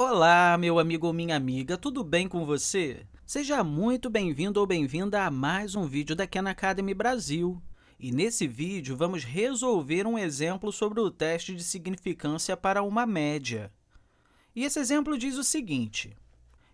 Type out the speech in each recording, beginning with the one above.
Olá, meu amigo ou minha amiga, tudo bem com você? Seja muito bem-vindo ou bem-vinda a mais um vídeo da Khan Academy Brasil. E nesse vídeo, vamos resolver um exemplo sobre o teste de significância para uma média. E esse exemplo diz o seguinte,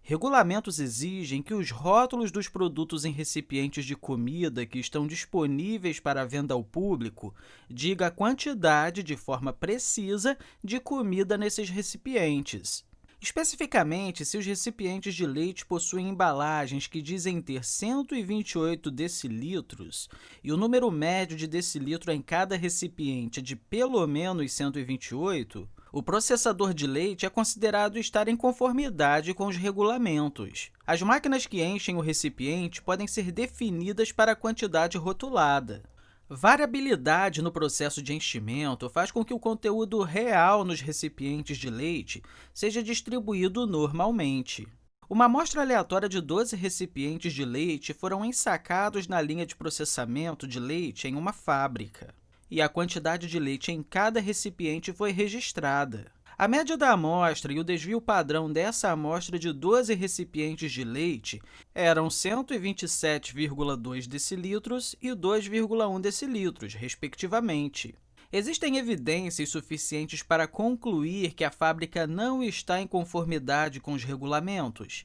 Regulamentos exigem que os rótulos dos produtos em recipientes de comida que estão disponíveis para venda ao público diga a quantidade, de forma precisa, de comida nesses recipientes. Especificamente, se os recipientes de leite possuem embalagens que dizem ter 128 decilitros e o número médio de decilitro em cada recipiente é de pelo menos 128, o processador de leite é considerado estar em conformidade com os regulamentos. As máquinas que enchem o recipiente podem ser definidas para a quantidade rotulada. Variabilidade no processo de enchimento faz com que o conteúdo real nos recipientes de leite seja distribuído normalmente. Uma amostra aleatória de 12 recipientes de leite foram ensacados na linha de processamento de leite em uma fábrica, e a quantidade de leite em cada recipiente foi registrada. A média da amostra e o desvio padrão dessa amostra de 12 recipientes de leite eram 127,2 decilitros e 2,1 decilitros, respectivamente. Existem evidências suficientes para concluir que a fábrica não está em conformidade com os regulamentos?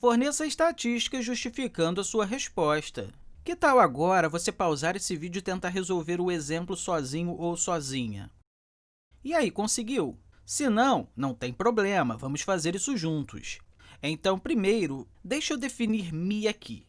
Forneça estatísticas justificando a sua resposta. Que tal agora você pausar esse vídeo e tentar resolver o exemplo sozinho ou sozinha? E aí, conseguiu? Se não, não tem problema, vamos fazer isso juntos. Então, primeiro, deixa eu definir mi aqui.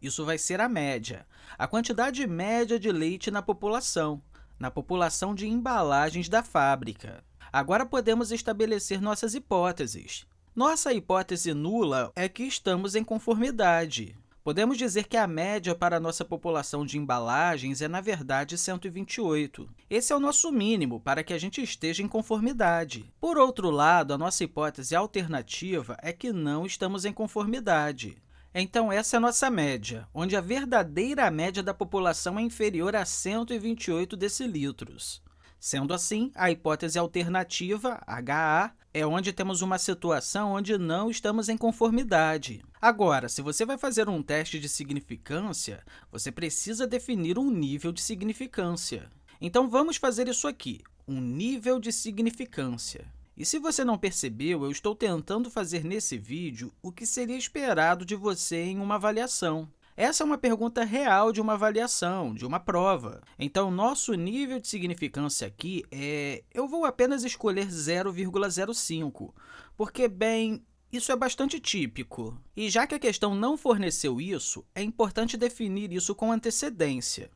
Isso vai ser a média, a quantidade média de leite na população, na população de embalagens da fábrica. Agora podemos estabelecer nossas hipóteses. Nossa hipótese nula é que estamos em conformidade. Podemos dizer que a média para a nossa população de embalagens é, na verdade, 128. Esse é o nosso mínimo para que a gente esteja em conformidade. Por outro lado, a nossa hipótese alternativa é que não estamos em conformidade. Então, essa é a nossa média, onde a verdadeira média da população é inferior a 128 decilitros. Sendo assim, a hipótese alternativa, HA, é onde temos uma situação onde não estamos em conformidade. Agora, se você vai fazer um teste de significância, você precisa definir um nível de significância. Então, vamos fazer isso aqui, um nível de significância. E se você não percebeu, eu estou tentando fazer nesse vídeo o que seria esperado de você em uma avaliação. Essa é uma pergunta real de uma avaliação, de uma prova. Então, nosso nível de significância aqui é... Eu vou apenas escolher 0,05, porque, bem, isso é bastante típico. E já que a questão não forneceu isso, é importante definir isso com antecedência.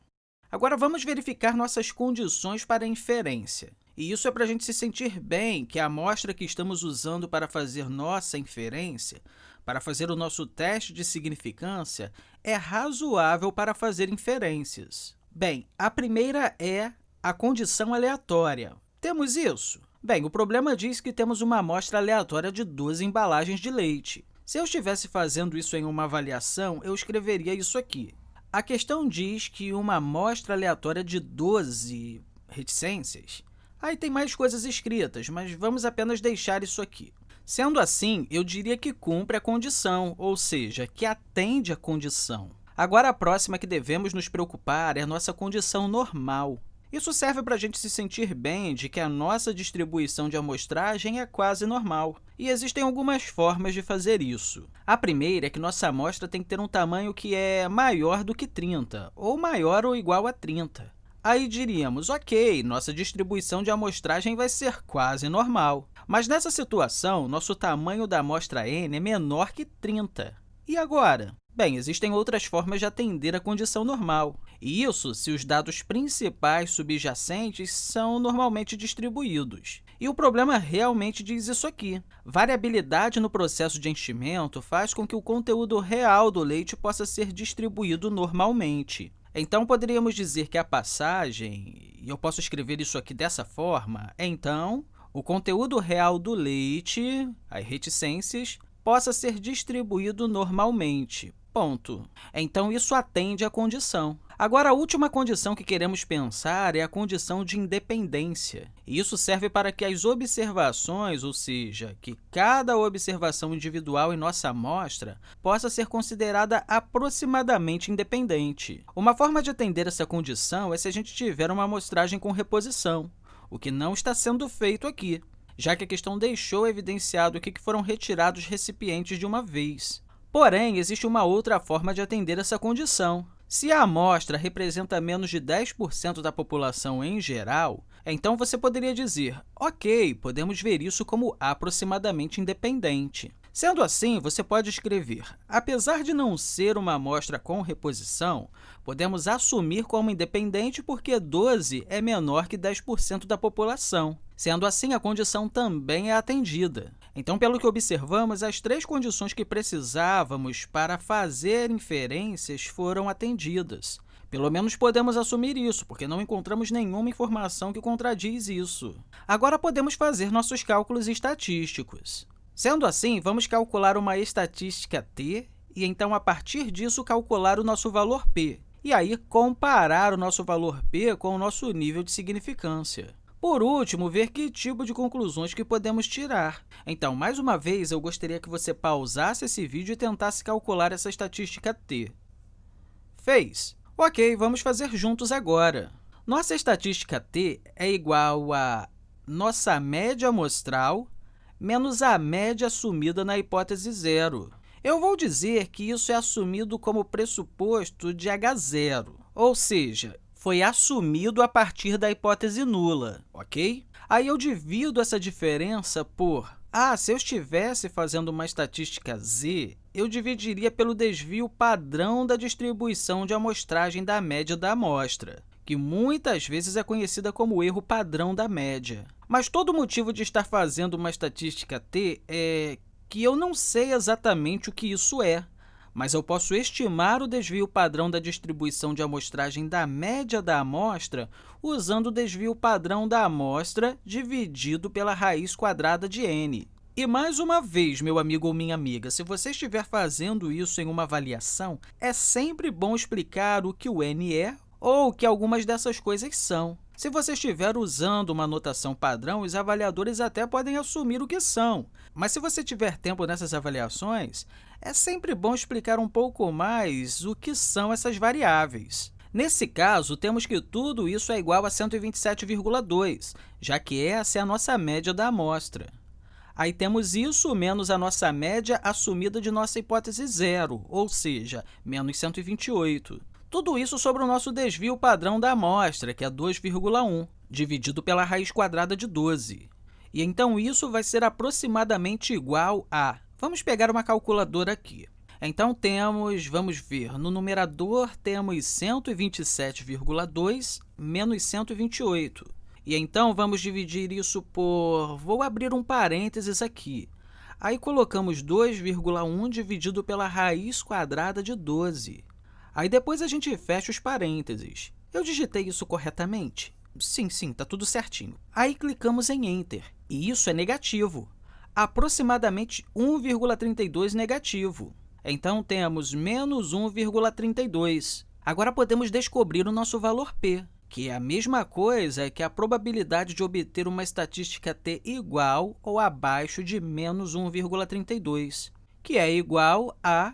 Agora, vamos verificar nossas condições para inferência. E isso é para a gente se sentir bem que a amostra que estamos usando para fazer nossa inferência, para fazer o nosso teste de significância, é razoável para fazer inferências. Bem, a primeira é a condição aleatória. Temos isso? Bem, o problema diz que temos uma amostra aleatória de duas embalagens de leite. Se eu estivesse fazendo isso em uma avaliação, eu escreveria isso aqui. A questão diz que uma amostra aleatória de 12 reticências Aí tem mais coisas escritas, mas vamos apenas deixar isso aqui. Sendo assim, eu diria que cumpre a condição, ou seja, que atende à condição. Agora, a próxima que devemos nos preocupar é a nossa condição normal. Isso serve para a gente se sentir bem de que a nossa distribuição de amostragem é quase normal. E existem algumas formas de fazer isso. A primeira é que nossa amostra tem que ter um tamanho que é maior do que 30, ou maior ou igual a 30. Aí diríamos, ok, nossa distribuição de amostragem vai ser quase normal. Mas nessa situação, nosso tamanho da amostra n é menor que 30. E agora? Bem, existem outras formas de atender a condição normal. E isso se os dados principais subjacentes são normalmente distribuídos. E o problema realmente diz isso aqui. Variabilidade no processo de enchimento faz com que o conteúdo real do leite possa ser distribuído normalmente. Então, poderíamos dizer que a passagem, e eu posso escrever isso aqui dessa forma, então, o conteúdo real do leite, as reticências, possa ser distribuído normalmente. Ponto. Então, isso atende à condição. Agora, a última condição que queremos pensar é a condição de independência. Isso serve para que as observações, ou seja, que cada observação individual em nossa amostra, possa ser considerada aproximadamente independente. Uma forma de atender essa condição é se a gente tiver uma amostragem com reposição, o que não está sendo feito aqui, já que a questão deixou evidenciado que foram retirados recipientes de uma vez. Porém, existe uma outra forma de atender essa condição. Se a amostra representa menos de 10% da população em geral, então você poderia dizer, ok, podemos ver isso como aproximadamente independente. Sendo assim, você pode escrever, apesar de não ser uma amostra com reposição, podemos assumir como independente porque 12 é menor que 10% da população. Sendo assim, a condição também é atendida. Então, pelo que observamos, as três condições que precisávamos para fazer inferências foram atendidas. Pelo menos podemos assumir isso, porque não encontramos nenhuma informação que contradiz isso. Agora, podemos fazer nossos cálculos estatísticos. Sendo assim, vamos calcular uma estatística t e, então, a partir disso, calcular o nosso valor p, e aí comparar o nosso valor p com o nosso nível de significância. Por último, ver que tipo de conclusões que podemos tirar. Então, mais uma vez, eu gostaria que você pausasse esse vídeo e tentasse calcular essa estatística t. Fez! Ok, vamos fazer juntos agora. Nossa estatística t é igual a nossa média amostral menos a média assumida na hipótese zero. Eu vou dizer que isso é assumido como pressuposto de H0, ou seja, foi assumido a partir da hipótese nula, ok? Aí eu divido essa diferença por... Ah, se eu estivesse fazendo uma estatística z, eu dividiria pelo desvio padrão da distribuição de amostragem da média da amostra, que muitas vezes é conhecida como erro padrão da média. Mas todo motivo de estar fazendo uma estatística t é que eu não sei exatamente o que isso é mas eu posso estimar o desvio padrão da distribuição de amostragem da média da amostra usando o desvio padrão da amostra dividido pela raiz quadrada de n. E mais uma vez, meu amigo ou minha amiga, se você estiver fazendo isso em uma avaliação, é sempre bom explicar o que o n é ou o que algumas dessas coisas são. Se você estiver usando uma notação padrão, os avaliadores até podem assumir o que são. Mas se você tiver tempo nessas avaliações, é sempre bom explicar um pouco mais o que são essas variáveis. Nesse caso, temos que tudo isso é igual a 127,2, já que essa é a nossa média da amostra. Aí temos isso menos a nossa média assumida de nossa hipótese zero, ou seja, menos 128. Tudo isso sobre o nosso desvio padrão da amostra, que é 2,1, dividido pela raiz quadrada de 12. E então, isso vai ser aproximadamente igual a... Vamos pegar uma calculadora aqui. Então, temos, vamos ver, no numerador temos 127,2 menos 128. E então, vamos dividir isso por... Vou abrir um parênteses aqui. Aí, colocamos 2,1 dividido pela raiz quadrada de 12. Aí depois a gente fecha os parênteses. Eu digitei isso corretamente? Sim, sim, está tudo certinho. Aí clicamos em Enter, e isso é negativo, aproximadamente 1,32 negativo. Então, temos menos 1,32. Agora, podemos descobrir o nosso valor p, que é a mesma coisa que a probabilidade de obter uma estatística t igual ou abaixo de menos 1,32, que é igual a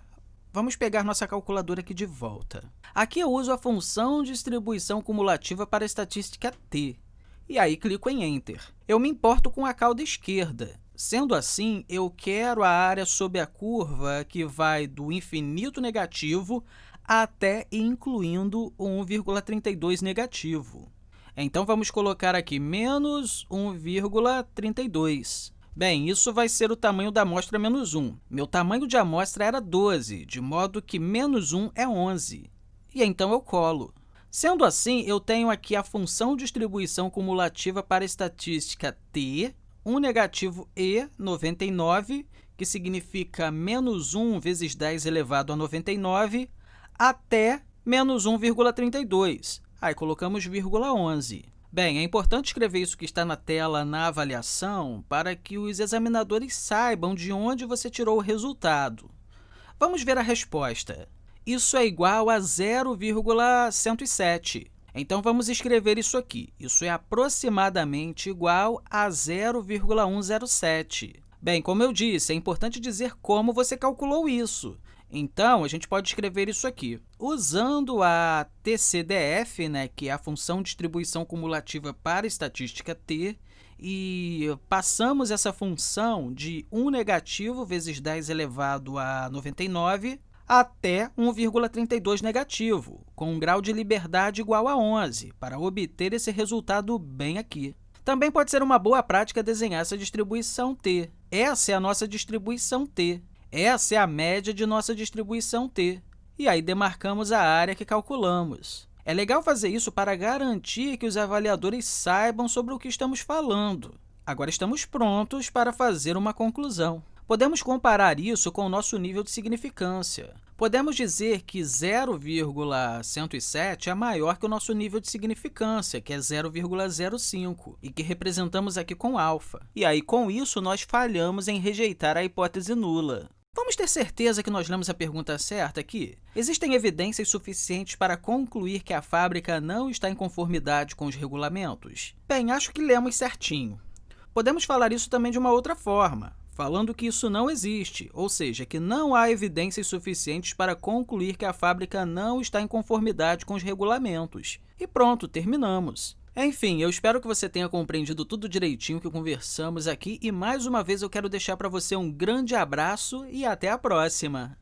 Vamos pegar nossa calculadora aqui de volta. Aqui eu uso a função distribuição cumulativa para a estatística t, e aí clico em Enter. Eu me importo com a cauda esquerda. Sendo assim, eu quero a área sob a curva que vai do infinito negativo até incluindo o 1,32 negativo. Então, vamos colocar aqui menos 1,32. Bem, isso vai ser o tamanho da amostra menos 1. Meu tamanho de amostra era 12, de modo que menos 1 é 11. E então eu colo. Sendo assim, eu tenho aqui a função distribuição cumulativa para a estatística t, 1 negativo e 99, que significa menos 1 vezes 10 elevado a 99, até menos 1,32. Aí colocamos vírgula 11. Bem, é importante escrever isso que está na tela na avaliação para que os examinadores saibam de onde você tirou o resultado. Vamos ver a resposta. Isso é igual a 0,107. Então, vamos escrever isso aqui. Isso é aproximadamente igual a 0,107. Bem, como eu disse, é importante dizer como você calculou isso. Então, a gente pode escrever isso aqui. Usando a TCDF, né, que é a função distribuição cumulativa para estatística t, e passamos essa função de 1 negativo vezes 10 elevado a 99 até 1,32 negativo, com um grau de liberdade igual a 11, para obter esse resultado bem aqui. Também pode ser uma boa prática desenhar essa distribuição t. Essa é a nossa distribuição t. Essa é a média de nossa distribuição t. E aí demarcamos a área que calculamos. É legal fazer isso para garantir que os avaliadores saibam sobre o que estamos falando. Agora estamos prontos para fazer uma conclusão. Podemos comparar isso com o nosso nível de significância. Podemos dizer que 0,107 é maior que o nosso nível de significância, que é 0,05, e que representamos aqui com alfa. E aí, com isso, nós falhamos em rejeitar a hipótese nula. Vamos ter certeza que nós lemos a pergunta certa aqui? Existem evidências suficientes para concluir que a fábrica não está em conformidade com os regulamentos? Bem, acho que lemos certinho. Podemos falar isso também de uma outra forma falando que isso não existe, ou seja, que não há evidências suficientes para concluir que a fábrica não está em conformidade com os regulamentos. E pronto, terminamos. Enfim, eu espero que você tenha compreendido tudo direitinho que conversamos aqui e, mais uma vez, eu quero deixar para você um grande abraço e até a próxima!